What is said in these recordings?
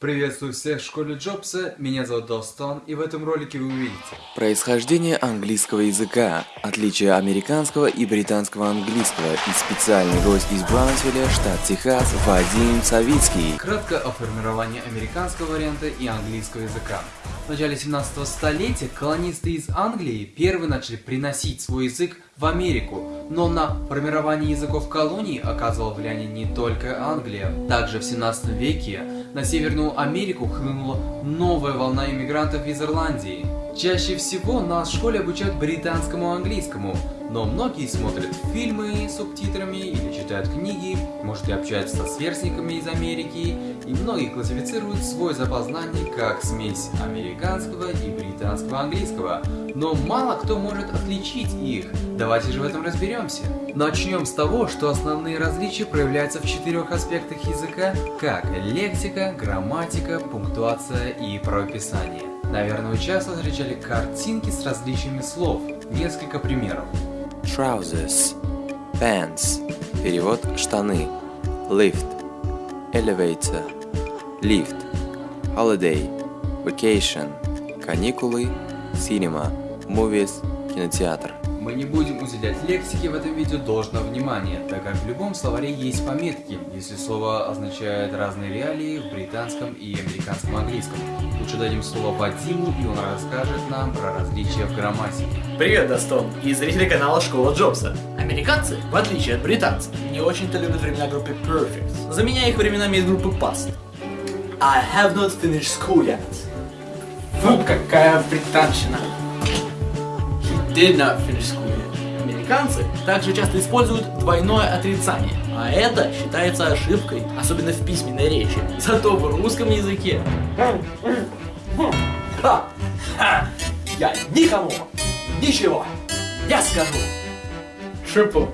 Приветствую всех в школе Джобса, меня зовут Достон, и в этом ролике вы увидите Происхождение английского языка, отличие американского и британского английского и специальный гость из Браунсвилля, штат Техас, Вадим Савицкий. Кратко о формировании американского варианта и английского языка. В начале 17 столетия колонисты из Англии первые начали приносить свой язык в Америку, но на формирование языков колоний оказывала влияние не только Англия. Также в 17 веке на Северную Америку хлынула новая волна иммигрантов из Ирландии. Чаще всего нас в школе обучают британскому английскому, но многие смотрят фильмы с субтитрами или читают книги, может и общаются со сверстниками из Америки, и многие классифицируют свой запас знаний как смесь американского и британского английского, но мало кто может отличить их. Давайте же в этом разберемся. Начнем с того, что основные различия проявляются в четырех аспектах языка, как лексика, грамматика, пунктуация и правописание. Наверное, вы часто встречали картинки с различиями слов. Несколько примеров. Trousers, pants, перевод штаны, lift, elevator, lift, holiday, vacation, каникулы, cinema, movies, кинотеатр. Мы не будем уделять лексике в этом видео должного внимания, так как в любом словаре есть пометки, если слово означает разные реалии в британском и американском английском. Лучше дадим слово Вадиму, и он расскажет нам про различия в грамматике. Привет, Достон, и зрители канала Школа Джобса. Американцы, в отличие от британцев, не очень-то любят времена группы Perfect, заменяя их временами из группы Past. I have not finished school yet. Фу, какая британщина. Did not finish school. Американцы также часто используют двойное отрицание, а это считается ошибкой, особенно в письменной речи. Зато в русском языке... Ха! Ха! Я никому ничего не скажу. Triple.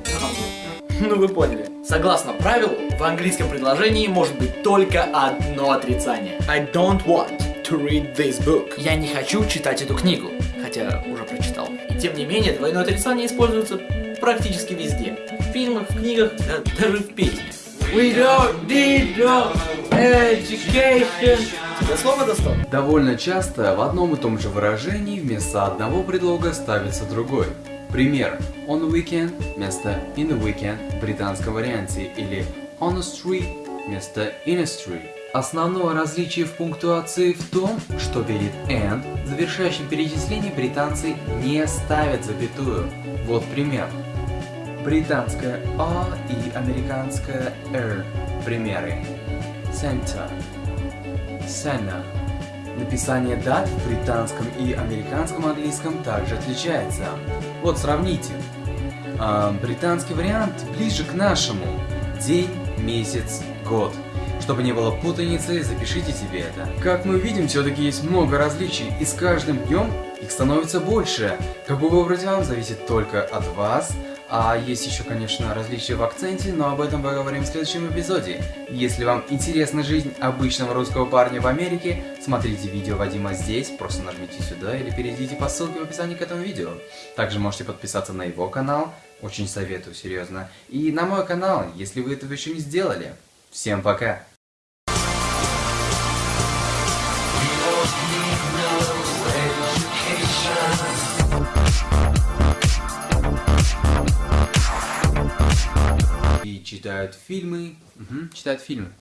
Ну вы поняли. Согласно правилу, в английском предложении может быть только одно отрицание. I don't want to read this book. Я не хочу читать эту книгу, хотя уже прочитал. Тем не менее, двойное отрицание используется практически везде. В фильмах, в книгах, да, даже в песнях. We don't need no education. Тебе слово достал? Довольно часто в одном и том же выражении вместо одного предлога ставится другой. Пример. On the weekend вместо in the weekend в британском варианте или on a street вместо in a street. Основное различие в пунктуации в том, что перед and, завершающим перечисление, британцы не ставят запятую. Вот пример. Британская А и американская Р. Примеры. Center. Сена. Написание дат в британском и американском английском также отличается. Вот сравните. А, британский вариант ближе к нашему. День, месяц, год. Чтобы не было путаницы, запишите себе это. Как мы видим, все-таки есть много различий, и с каждым днем их становится больше. Какой выбрать вам, зависит только от вас. А есть еще, конечно, различия в акценте, но об этом поговорим в следующем эпизоде. Если вам интересна жизнь обычного русского парня в Америке, смотрите видео Вадима здесь, просто нажмите сюда или перейдите по ссылке в описании к этому видео. Также можете подписаться на его канал, очень советую, серьезно, и на мой канал, если вы этого еще не сделали. Всем пока! Читают фильмы. Угу, читают фильмы.